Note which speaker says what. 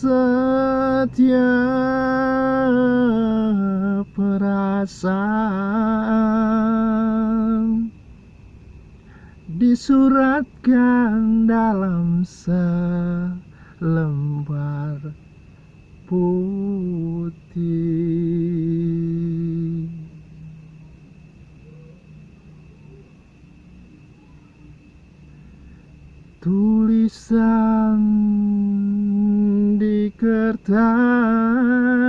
Speaker 1: setiap perasaan disuratkan dalam selembar putih. Tulisan kertas.